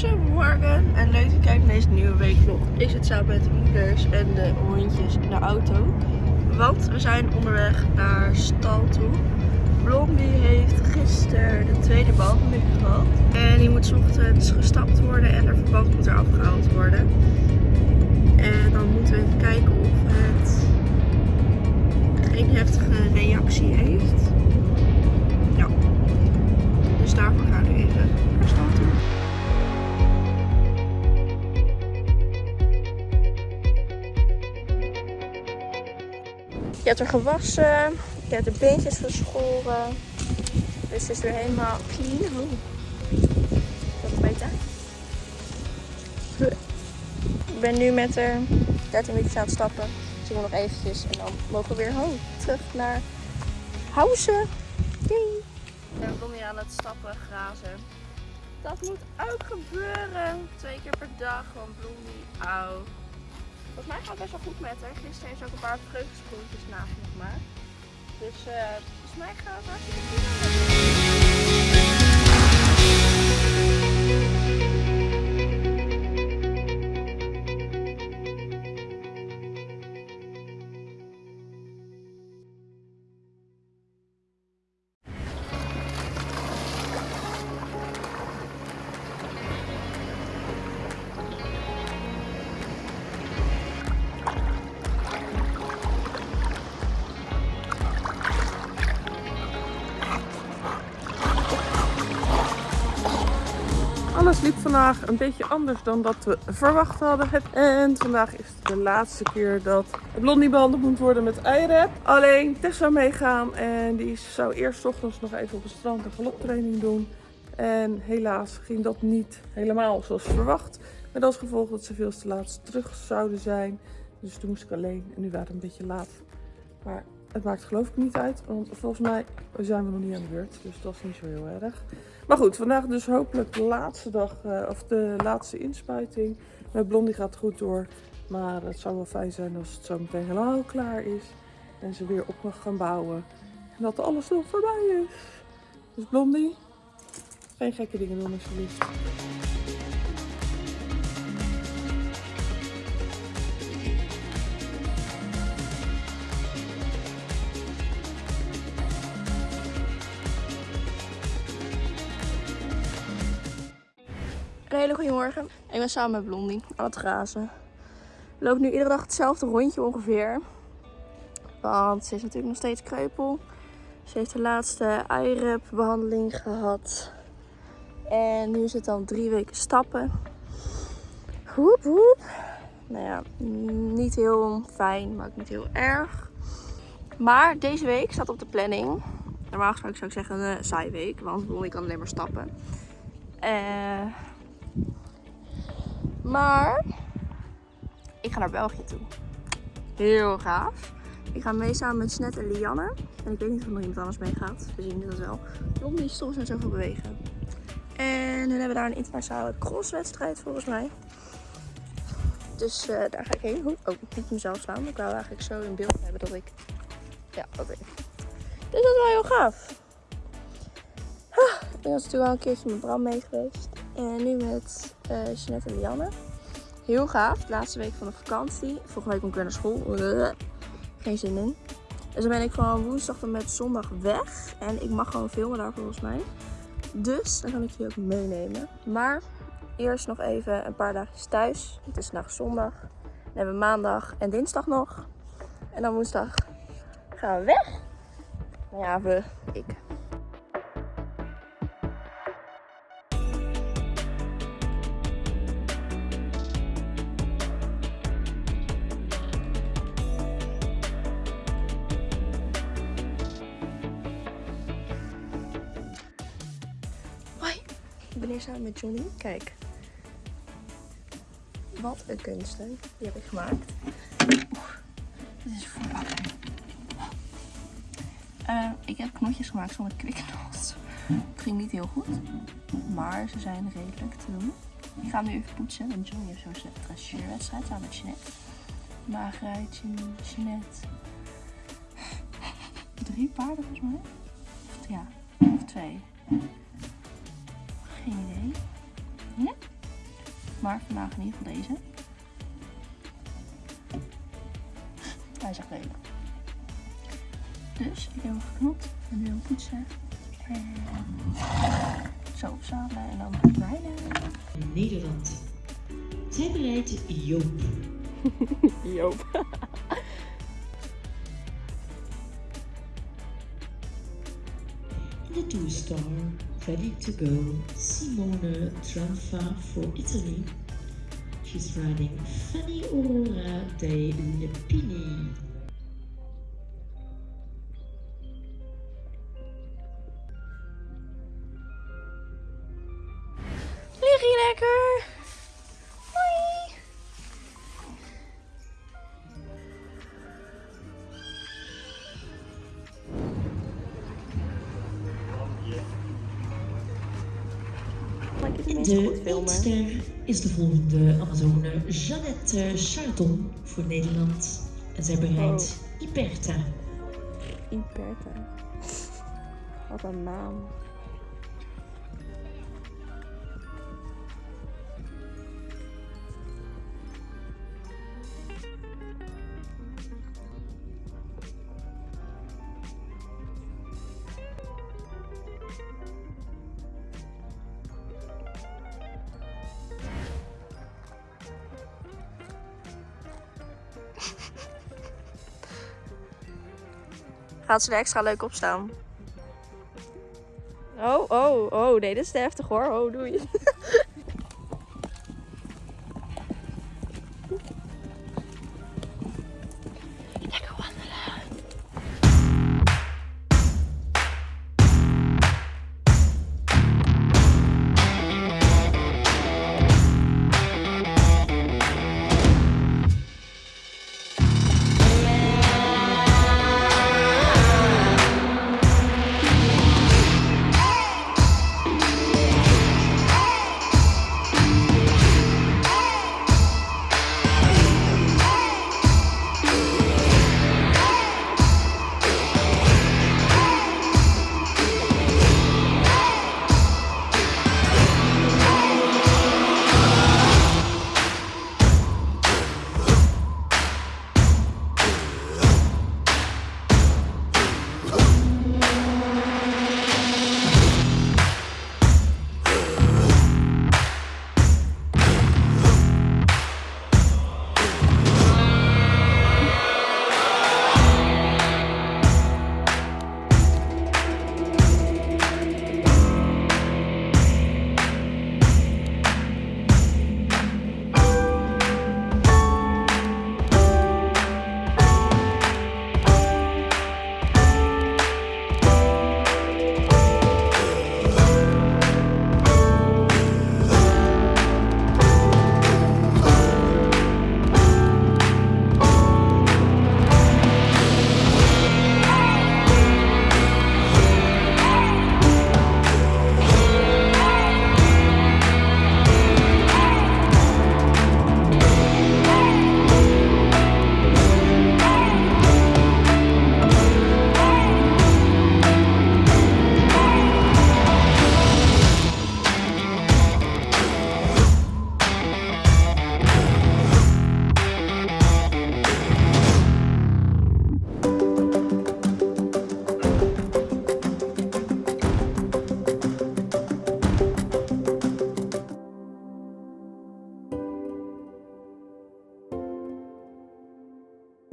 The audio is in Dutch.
Goedemorgen en leuk dat je kijkt naar deze nieuwe weekvlog. Ik zit samen met de moeders en de hondjes in de auto. Want we zijn onderweg naar stal toe. Blondie heeft gisteren de tweede behandeling gehad. En die moet ochtends gestapt worden en er verband moet er afgehaald worden. En dan moeten we even kijken of het geen heftige reactie heeft. Je hebt er gewassen, je hebt de beentjes geschoren. Dus het is weer helemaal clean. Oh. Dat beter. Ik ben nu met er 13 minuutjes aan het stappen. Dus ik nog eventjes en dan mogen we weer home. Terug naar Housen. Yay. Ik ben Blondie aan het stappen, grazen. Dat moet ook gebeuren. Twee keer per dag, gewoon Blondie, auw. Volgens mij gaat het best wel goed met haar. Gisteren ze ook een paar vreugdesproentjes nagemaakt. Dus eh volgens mij gaat het hartstikke goed. Alles liep vandaag een beetje anders dan dat we verwacht hadden. En vandaag is het de laatste keer dat Blondie behandeld moet worden met eirep. Alleen Tess zou meegaan en die zou eerst ochtends nog even op het strand een galoptraining doen. En helaas ging dat niet helemaal zoals verwacht. Met als gevolg dat ze veel te laat terug zouden zijn. Dus toen moest ik alleen en nu waren we een beetje laat. Maar het maakt geloof ik niet uit, want volgens mij zijn we nog niet aan de beurt. Dus dat is niet zo heel erg. Maar goed, vandaag dus hopelijk de laatste dag, eh, of de laatste inspuiting. Met Blondie gaat het goed door. Maar het zou wel fijn zijn als het zo meteen helemaal klaar is. En ze weer op mag gaan bouwen. En dat alles nog voorbij is. Dus Blondie, geen gekke dingen doen alsjeblieft. Een hele goede morgen. Ik ben samen met Blondie aan het grazen. We lopen nu iedere dag hetzelfde rondje ongeveer. Want ze is natuurlijk nog steeds kreupel. Ze heeft de laatste IREP behandeling gehad. En nu is het dan drie weken stappen. Hoep hoep. Nou ja, niet heel fijn, maar ook niet heel erg. Maar deze week staat op de planning. Normaal gesproken zou ik zeggen een saai week, want Blondie kan alleen maar stappen. Eh... Maar ik ga naar België toe. Heel gaaf. Ik ga mee samen met Snet en Lianne. En ik weet niet of er nog iemand anders mee gaat. We zien het wel. Blondie is soms met zoveel bewegen. En hun hebben daar een internationale crosswedstrijd volgens mij. Dus eh, daar ga ik heen. Oeh, Oh, niet mezelf slaan. Ik wou eigenlijk zo in beeld hebben dat ik... Ja, oké. Dus dat is wel heel gaaf. Ah, Ik was natuurlijk al een keertje met Bram mee geweest. En nu met eh Jeanette en Lianne. Heel gaaf. De laatste week van de vakantie. Volgende week moet ik weer naar school. Geen zin in. Dus dan ben ik van woensdag tot met zondag weg. En ik mag gewoon filmen daar volgens mij. Dus dan kan ik jullie ook meenemen. Maar eerst nog even een paar dagjes thuis. Het is vandaag zondag. Dan hebben we maandag en dinsdag nog. En dan woensdag gaan we weg. Ja, we, ik. Ik ben hier samen met Johnny. Kijk. Wat een kunsten. Die heb ik gemaakt. Oeh, dit is verpakken. Eh, ik heb knotjes gemaakt zonder kwikkendoos. Het ging niet heel goed. Maar ze zijn redelijk te doen. Ik ga hem nu even poetsen. Want Johnny heeft zo'n dressuurwedstrijd samen met Jeanette. Maagruitje, Jeanette. Drie paarden volgens mij. Of, ja, of twee. Geen idee. Ja? Maar vandaag in ieder geval deze. Hij is echt lelijk. Dus ik heb hem geknopt en nu hem poetsen. En zo opzadelen en dan rijden. Nederland. Zij bereidt Joop. Joop. In the two-star, ready to go, Simone Tranfa for Italy. She's riding Fanny Aurora dei Lepini. Goed de filmen. eindster is de volgende Amazone Jeannette Charton voor Nederland. En zij bereidt Iperta. Iperta. Wat een naam. Gaat ze er extra leuk op staan? Oh, oh, oh, nee, dit is te heftig hoor. Oh, doei.